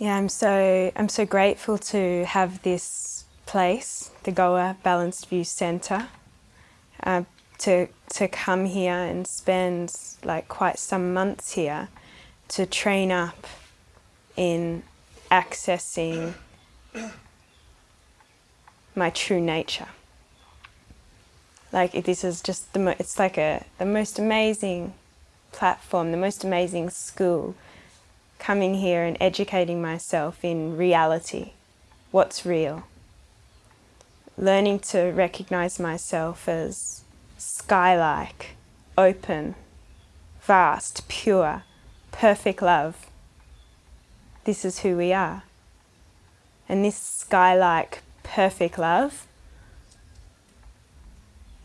Yeah, I'm so I'm so grateful to have this place, the Goa Balanced View Centre, uh, to to come here and spend like quite some months here to train up in accessing my true nature. Like this is just the it's like a the most amazing platform, the most amazing school coming here and educating myself in reality, what's real. Learning to recognize myself as sky-like, open, vast, pure, perfect love. This is who we are. And this sky-like, perfect love,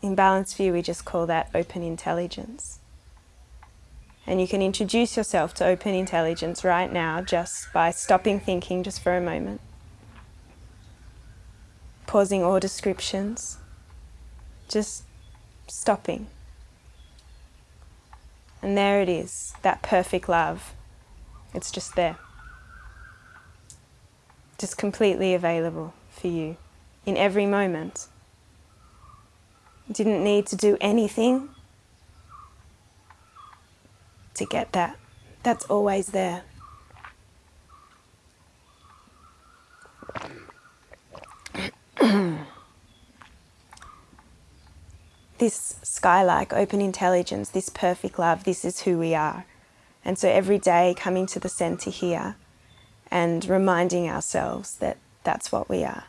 in Balanced View we just call that open intelligence. And you can introduce yourself to open intelligence right now just by stopping thinking just for a moment. Pausing all descriptions. Just stopping. And there it is, that perfect love. It's just there. Just completely available for you in every moment. didn't need to do anything to get that. That's always there. this sky-like open intelligence, this perfect love, this is who we are. And so every day coming to the centre here and reminding ourselves that that's what we are.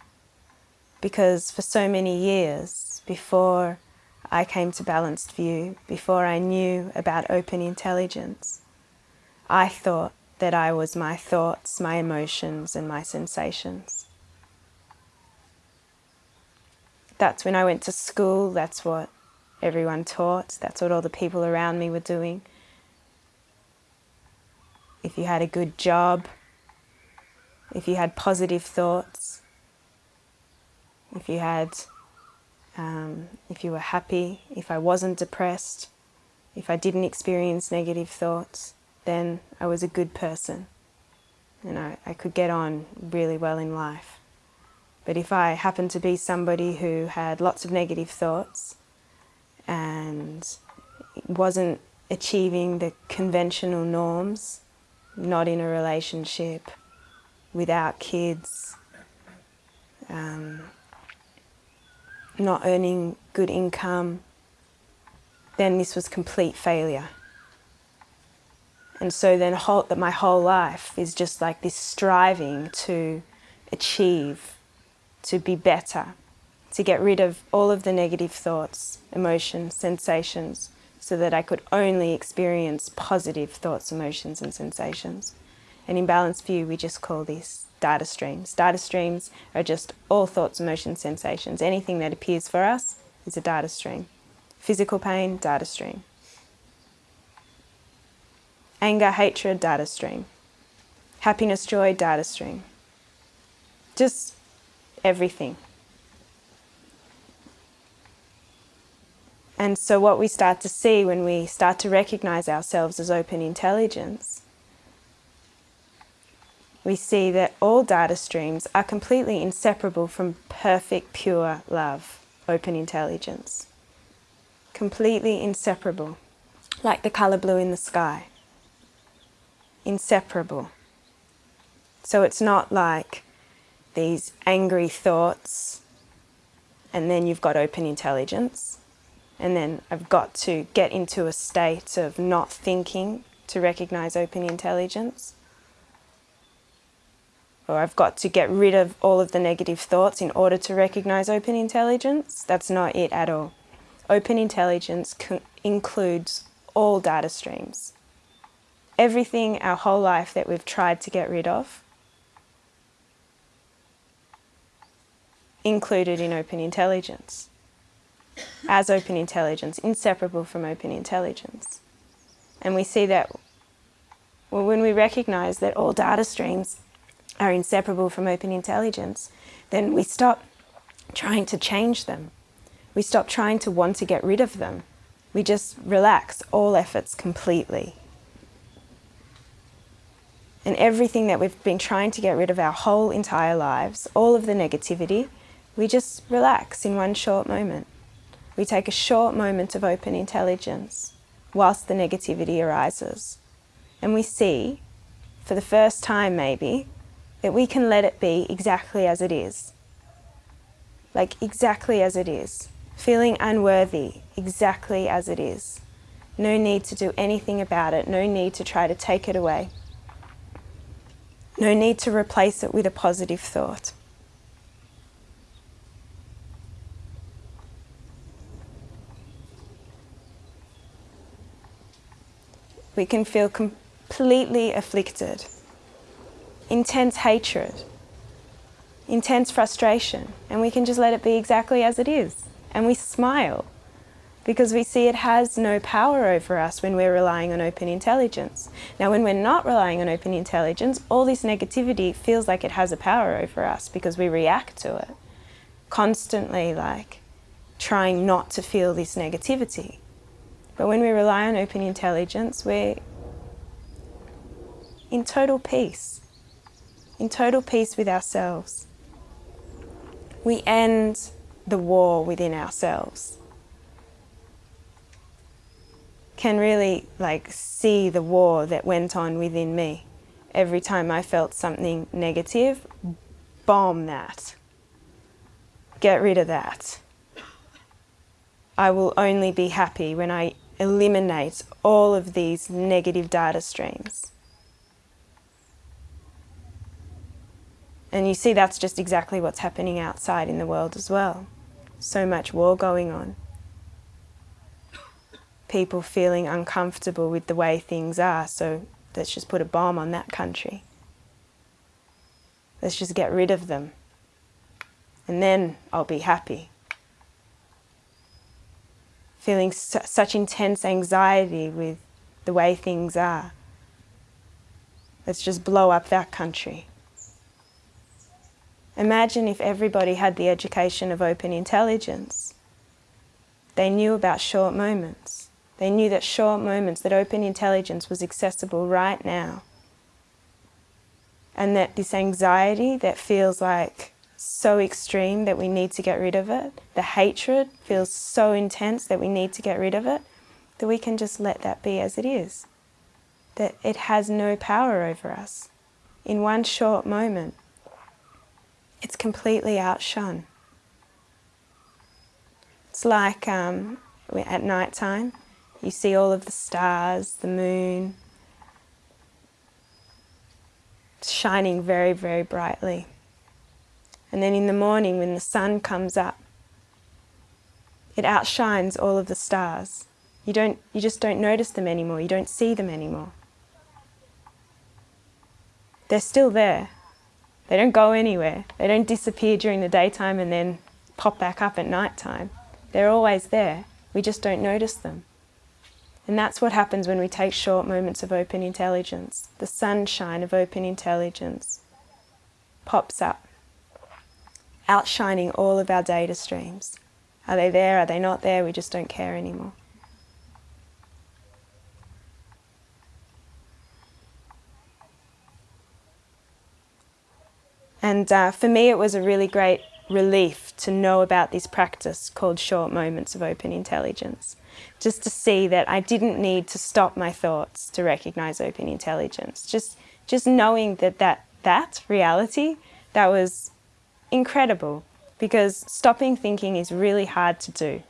Because for so many years before I came to Balanced View before I knew about open intelligence. I thought that I was my thoughts, my emotions and my sensations. That's when I went to school, that's what everyone taught, that's what all the people around me were doing. If you had a good job, if you had positive thoughts, if you had um, if you were happy, if I wasn't depressed, if I didn't experience negative thoughts, then I was a good person and I, I could get on really well in life. But if I happened to be somebody who had lots of negative thoughts and wasn't achieving the conventional norms, not in a relationship, without kids, um, not earning good income, then this was complete failure. And so then whole, that my whole life is just like this striving to achieve, to be better, to get rid of all of the negative thoughts, emotions, sensations, so that I could only experience positive thoughts, emotions and sensations. And in Balanced View, we just call these data streams. Data streams are just all thoughts, emotions, sensations. Anything that appears for us is a data stream. Physical pain, data stream. Anger, hatred, data stream. Happiness, joy, data stream. Just everything. And so what we start to see when we start to recognize ourselves as open intelligence we see that all data streams are completely inseparable from perfect, pure love, open intelligence. Completely inseparable, like the colour blue in the sky. Inseparable. So it's not like these angry thoughts and then you've got open intelligence and then I've got to get into a state of not thinking to recognize open intelligence or I've got to get rid of all of the negative thoughts in order to recognize open intelligence. That's not it at all. Open intelligence includes all data streams. Everything our whole life that we've tried to get rid of included in open intelligence as open intelligence, inseparable from open intelligence. And we see that well, when we recognize that all data streams are inseparable from open intelligence, then we stop trying to change them. We stop trying to want to get rid of them. We just relax all efforts completely. and everything that we've been trying to get rid of our whole entire lives, all of the negativity, we just relax in one short moment. We take a short moment of open intelligence whilst the negativity arises. And we see, for the first time maybe, that we can let it be exactly as it is. Like exactly as it is. Feeling unworthy, exactly as it is. No need to do anything about it, no need to try to take it away. No need to replace it with a positive thought. We can feel completely afflicted, intense hatred, intense frustration, and we can just let it be exactly as it is. And we smile because we see it has no power over us when we're relying on open intelligence. Now, when we're not relying on open intelligence, all this negativity feels like it has a power over us because we react to it, constantly like trying not to feel this negativity. But when we rely on open intelligence, we're in total peace, in total peace with ourselves. We end the war within ourselves can really like see the war that went on within me. Every time I felt something negative, bomb that. Get rid of that. I will only be happy when I eliminate all of these negative data streams. And you see that's just exactly what's happening outside in the world as well. So much war going on people feeling uncomfortable with the way things are, so let's just put a bomb on that country. Let's just get rid of them. And then I'll be happy. Feeling su such intense anxiety with the way things are. Let's just blow up that country. Imagine if everybody had the education of open intelligence. They knew about short moments. They knew that short moments, that open intelligence was accessible right now. And that this anxiety that feels like so extreme that we need to get rid of it, the hatred feels so intense that we need to get rid of it, that we can just let that be as it is. That it has no power over us. In one short moment, it's completely outshone. It's like um, at night time, you see all of the stars, the moon, shining very, very brightly. And then in the morning when the sun comes up, it outshines all of the stars. You, don't, you just don't notice them anymore, you don't see them anymore. They're still there. They don't go anywhere. They don't disappear during the daytime and then pop back up at night time. They're always there. We just don't notice them. And that's what happens when we take short moments of open intelligence. The sunshine of open intelligence pops up, outshining all of our data streams. Are they there? Are they not there? We just don't care anymore. And uh, for me, it was a really great relief to know about this practice called short moments of open intelligence just to see that I didn't need to stop my thoughts to recognize open intelligence. Just, just knowing that, that that reality, that was incredible because stopping thinking is really hard to do.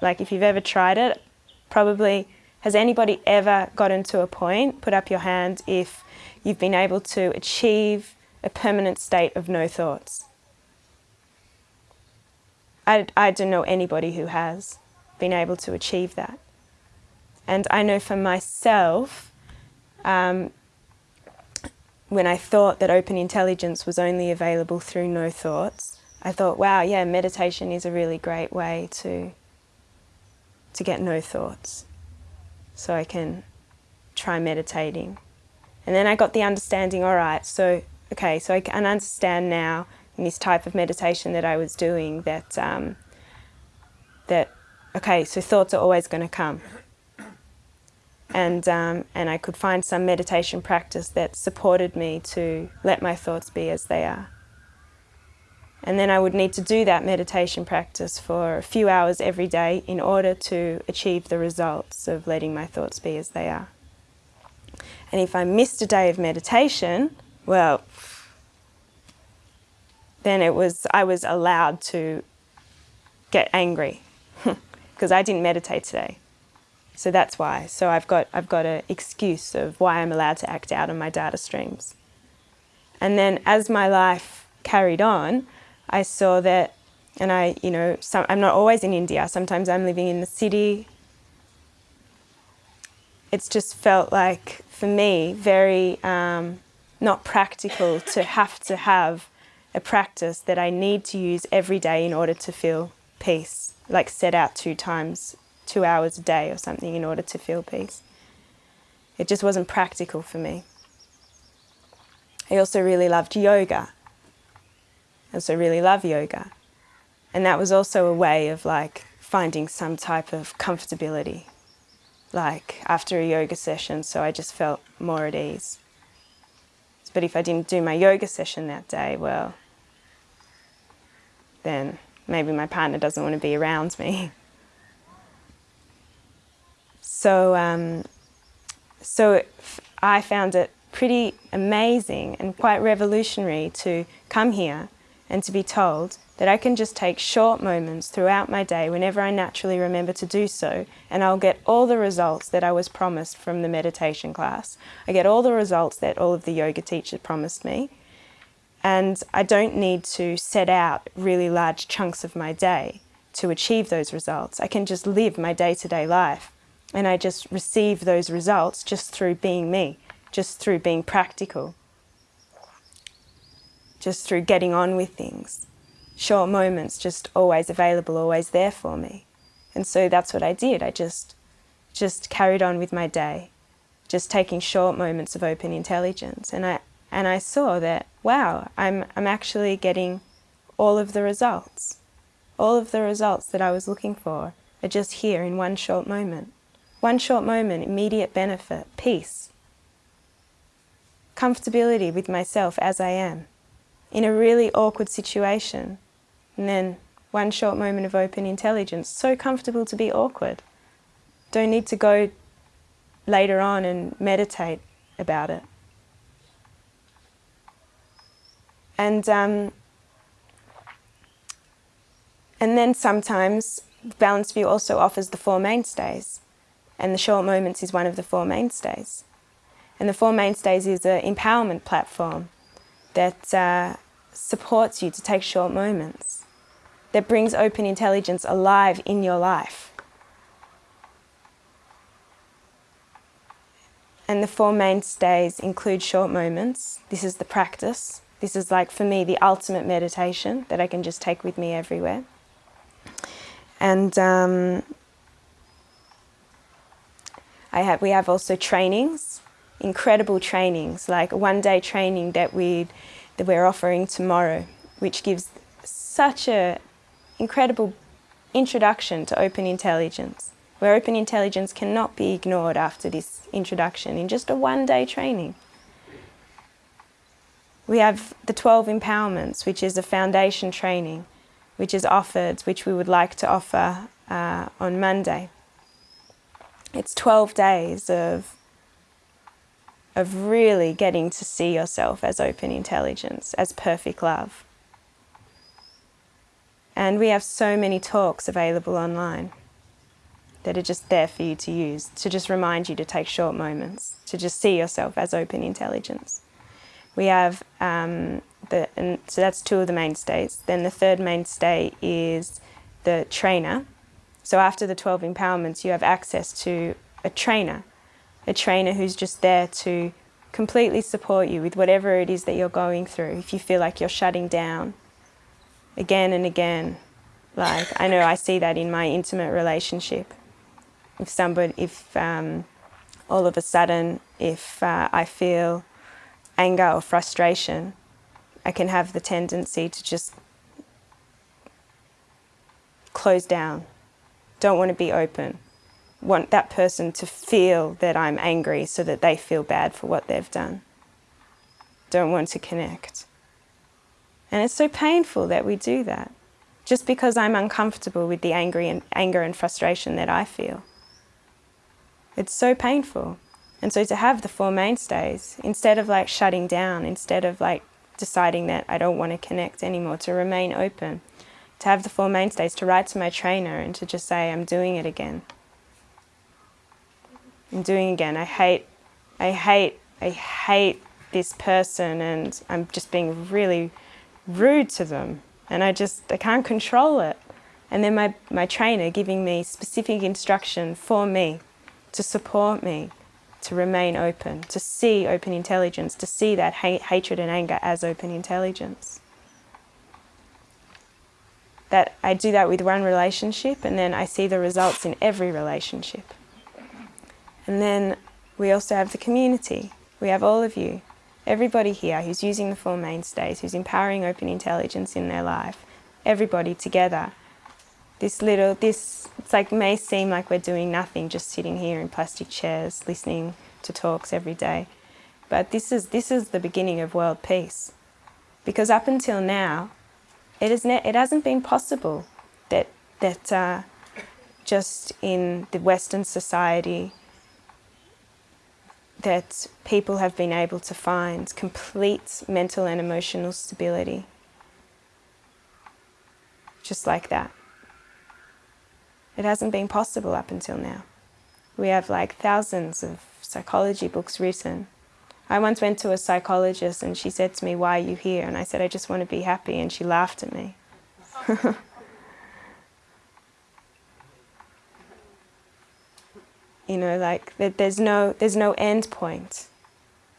Like if you've ever tried it, probably, has anybody ever gotten to a point, put up your hand if you've been able to achieve a permanent state of no thoughts? I, I don't know anybody who has been able to achieve that. And I know for myself, um, when I thought that open intelligence was only available through no thoughts, I thought, wow, yeah, meditation is a really great way to, to get no thoughts. So I can try meditating. And then I got the understanding, all right, so, okay, so I can understand now in this type of meditation that I was doing that, um, that okay, so thoughts are always going to come. and, um, and I could find some meditation practice that supported me to let my thoughts be as they are. And then I would need to do that meditation practice for a few hours every day in order to achieve the results of letting my thoughts be as they are. And if I missed a day of meditation, well, then it was I was allowed to get angry because I didn't meditate today. So that's why. So I've got I've got an excuse of why I'm allowed to act out on my data streams. And then as my life carried on, I saw that, and I, you know, some, I'm not always in India. Sometimes I'm living in the city. It's just felt like, for me, very um, not practical to have to have a practice that I need to use every day in order to feel peace, like set out two times, two hours a day or something in order to feel peace. It just wasn't practical for me. I also really loved yoga. I also really love yoga. And that was also a way of like finding some type of comfortability, like after a yoga session, so I just felt more at ease. But if I didn't do my yoga session that day, well, then maybe my partner doesn't want to be around me. So, um, so I found it pretty amazing and quite revolutionary to come here and to be told that I can just take short moments throughout my day whenever I naturally remember to do so and I'll get all the results that I was promised from the meditation class. I get all the results that all of the yoga teachers promised me and I don't need to set out really large chunks of my day to achieve those results. I can just live my day-to-day -day life and I just receive those results just through being me, just through being practical just through getting on with things. Short moments just always available, always there for me. And so that's what I did. I just, just carried on with my day, just taking short moments of open intelligence. And I, and I saw that, wow, I'm, I'm actually getting all of the results. All of the results that I was looking for are just here in one short moment. One short moment, immediate benefit, peace, comfortability with myself as I am in a really awkward situation. And then one short moment of open intelligence, so comfortable to be awkward. Don't need to go later on and meditate about it. And, um, and then sometimes Balanced View also offers the Four Mainstays, and the Short Moments is one of the Four Mainstays. And the Four Mainstays is an empowerment platform that uh, supports you to take short moments, that brings open intelligence alive in your life. And the four mainstays include short moments. This is the practice. This is like, for me, the ultimate meditation that I can just take with me everywhere. And um, I have, we have also trainings, incredible trainings, like a one-day training that we that we're offering tomorrow, which gives such an incredible introduction to open intelligence, where open intelligence cannot be ignored after this introduction in just a one-day training. We have the 12 empowerments, which is a foundation training, which is offered, which we would like to offer uh, on Monday. It's 12 days of of really getting to see yourself as open intelligence, as perfect love. And we have so many talks available online that are just there for you to use, to just remind you to take short moments, to just see yourself as open intelligence. We have, um, the, and so that's two of the mainstays. Then the third mainstay is the trainer. So after the 12 empowerments, you have access to a trainer a trainer who's just there to completely support you with whatever it is that you're going through. If you feel like you're shutting down again and again, like I know I see that in my intimate relationship. If somebody, if um, all of a sudden, if uh, I feel anger or frustration, I can have the tendency to just close down, don't want to be open want that person to feel that I'm angry so that they feel bad for what they've done. Don't want to connect. And it's so painful that we do that, just because I'm uncomfortable with the angry and, anger and frustration that I feel. It's so painful. And so to have the Four Mainstays, instead of like shutting down, instead of like deciding that I don't want to connect anymore, to remain open, to have the Four Mainstays, to write to my trainer and to just say, I'm doing it again. I'm doing again. I hate, I hate, I hate this person and I'm just being really rude to them and I just, I can't control it. And then my, my trainer giving me specific instruction for me to support me to remain open, to see open intelligence, to see that hatred and anger as open intelligence. That I do that with one relationship and then I see the results in every relationship. And then we also have the community. We have all of you, everybody here who's using the Four Mainstays, who's empowering open intelligence in their life, everybody together. This little, this, it's like may seem like we're doing nothing, just sitting here in plastic chairs, listening to talks every day. But this is, this is the beginning of world peace. Because up until now, it, is it hasn't been possible that, that uh, just in the Western society that people have been able to find complete mental and emotional stability. Just like that. It hasn't been possible up until now. We have like thousands of psychology books written. I once went to a psychologist and she said to me, why are you here? And I said, I just want to be happy. And she laughed at me. You know, like that there's no, there's no end point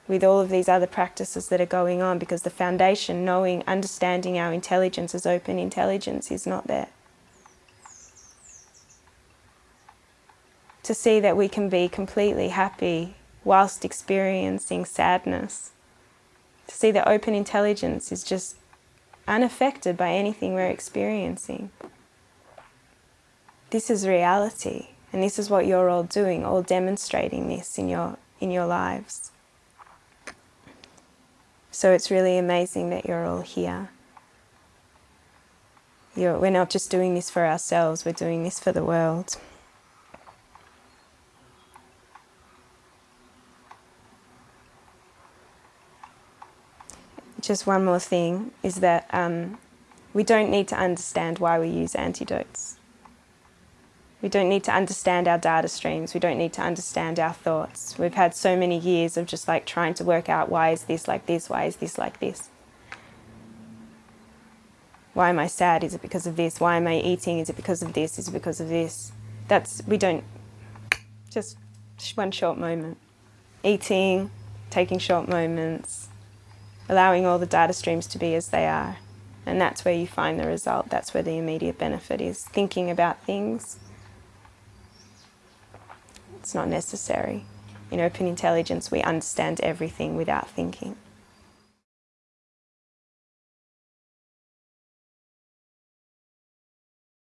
with all of these other practices that are going on because the foundation, knowing, understanding our intelligence as open intelligence is not there. To see that we can be completely happy whilst experiencing sadness. To see that open intelligence is just unaffected by anything we're experiencing. This is reality. And this is what you're all doing, all demonstrating this in your, in your lives. So it's really amazing that you're all here. You're, we're not just doing this for ourselves, we're doing this for the world. Just one more thing is that um, we don't need to understand why we use antidotes. We don't need to understand our data streams. We don't need to understand our thoughts. We've had so many years of just like trying to work out why is this like this? Why is this like this? Why am I sad? Is it because of this? Why am I eating? Is it because of this? Is it because of this? That's, we don't, just one short moment. Eating, taking short moments, allowing all the data streams to be as they are. And that's where you find the result. That's where the immediate benefit is. Thinking about things, it's not necessary. In open intelligence, we understand everything without thinking.